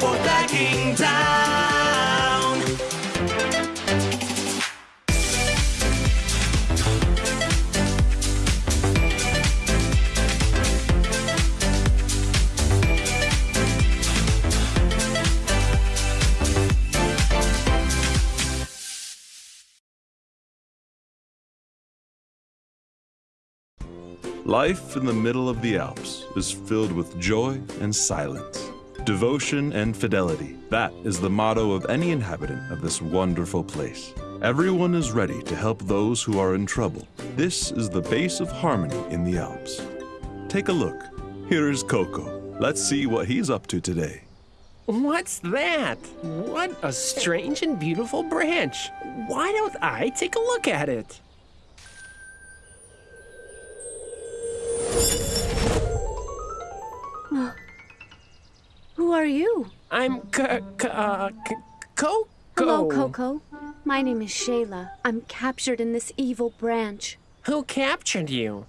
porta Kingtown. Life in the middle of the Alps is filled with joy and silence, devotion and fidelity. That is the motto of any inhabitant of this wonderful place. Everyone is ready to help those who are in trouble. This is the base of harmony in the Alps. Take a look. Here is Coco. Let's see what he's up to today. What's that? What a strange and beautiful branch. Why don't I take a look at it? Who are you? I'm C- C- uh, Coco. Hello, Coco. My name is Shayla. I'm captured in this evil branch. Who captured you?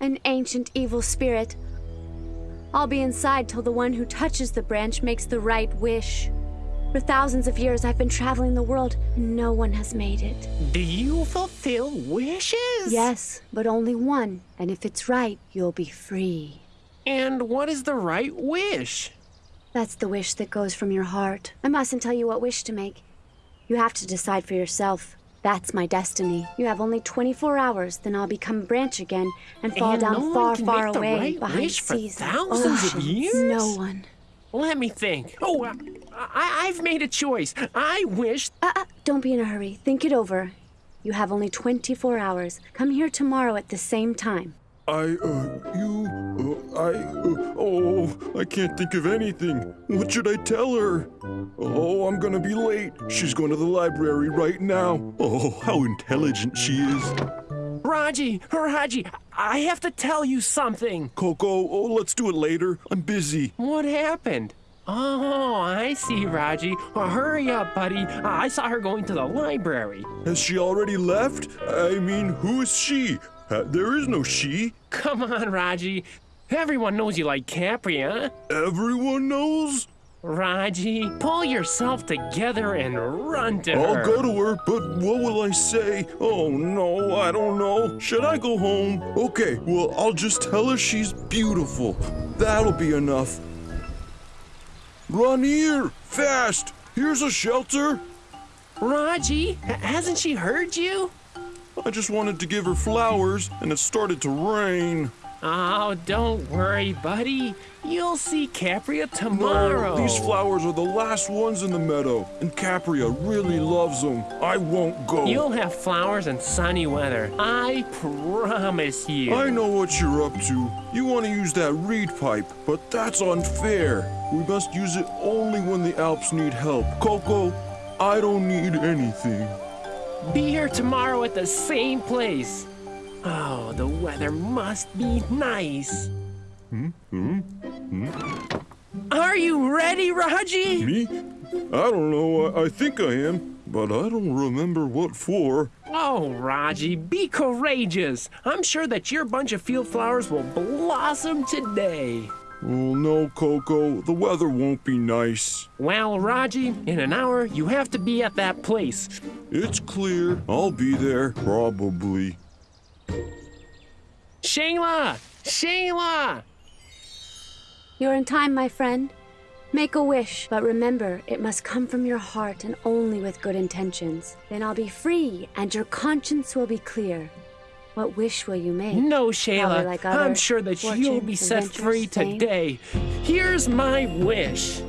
An ancient evil spirit. I'll be inside till the one who touches the branch makes the right wish. For thousands of years, I've been traveling the world, and no one has made it. Do you fulfill wishes? Yes, but only one. And if it's right, you'll be free. And what is the right wish? That's the wish that goes from your heart. I mustn't tell you what wish to make. You have to decide for yourself. That's my destiny. You have only 24 hours, then I'll become a branch again and fall And down no one far, can far make the away right behind wish for seas and thousands of oceans. years? No one. Let me think. Oh, I, I, I've made a choice. I wish. Uh, uh, don't be in a hurry. Think it over. You have only 24 hours. Come here tomorrow at the same time. I, uh, you, uh, I, uh, oh, I can't think of anything. What should I tell her? Oh, I'm gonna be late. She's going to the library right now. Oh, how intelligent she is. Raji, Raji, I have to tell you something. Coco, oh, let's do it later. I'm busy. What happened? Oh, I see, Raji. Well, hurry up, buddy. I saw her going to the library. Has she already left? I mean, who is she? Uh, there is no she. Come on, Raji. Everyone knows you like Capria, huh? Everyone knows. Raji, pull yourself together and run to her. I'll go to her, but what will I say? Oh no, I don't know. Should I go home? Okay, well, I'll just tell her she's beautiful. That'll be enough. Run here, fast! Here's a shelter. Raji, hasn't she heard you? I just wanted to give her flowers, and it started to rain. Oh, don't worry, buddy. You'll see Capria tomorrow. No, these flowers are the last ones in the meadow, and Capria really loves them. I won't go. You'll have flowers and sunny weather. I promise you. I know what you're up to. You want to use that reed pipe, but that's unfair. We must use it only when the Alps need help. Coco, I don't need anything. Be here tomorrow at the same place. Oh, the weather must be nice. Hmm? Hmm? Are you ready, Raji? Me? I don't know. I, I think I am, but I don't remember what for. Oh, Raji, be courageous. I'm sure that your bunch of field flowers will blossom today. Oh no, Coco. The weather won't be nice. Well, Raji, in an hour, you have to be at that place. It's clear. I'll be there, probably. Shayla! Shayla! You're in time, my friend. Make a wish, but remember, it must come from your heart and only with good intentions. Then I'll be free, and your conscience will be clear. What wish will you make? No, Shayla. like I'm sure that you'll be set free fame. today. Here's my wish.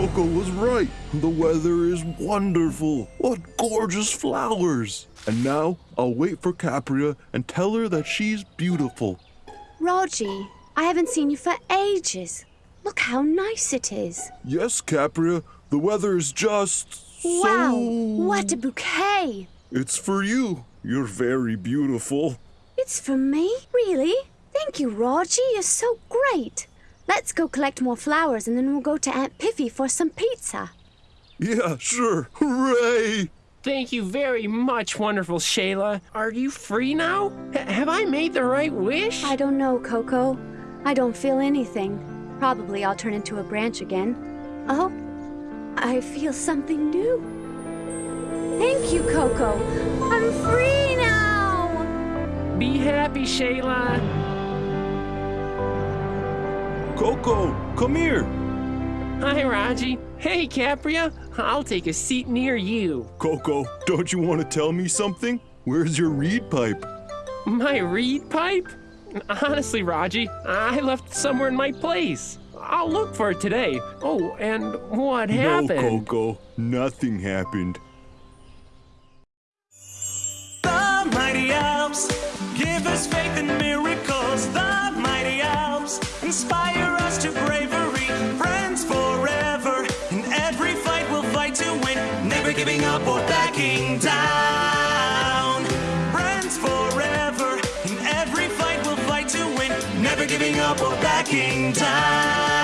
Coco was right. The weather is wonderful. What gorgeous flowers. And now I'll wait for Capria and tell her that she's beautiful. Raji, I haven't seen you for ages. Look how nice it is. Yes, Capria, the weather is just. Wow, so- what a bouquet! It's for you. You're very beautiful. It's for me? Really? Thank you, Raji. You're so great. Let's go collect more flowers and then we'll go to Aunt Piffy for some pizza. Yeah, sure. Hooray! Thank you very much, wonderful Shayla. Are you free now? H- have I made the right wish? I don't know, Coco. I don't feel anything. Probably I'll turn into a branch again. Oh, I feel something new. Thank you, Coco. I'm free now. Be happy, Shayla. Coco, come here. Hi, Raji. Hey, Capria. I'll take a seat near you. Coco, don't you want to tell me something? Where's your reed pipe? My reed pipe? Honestly, Raji, I left it somewhere in my place. I'll look for it today. Oh, and what happened? No, Coco, nothing happened. The mighty Alps give us faith in miracles. The mighty Alps inspire giving up or backing down.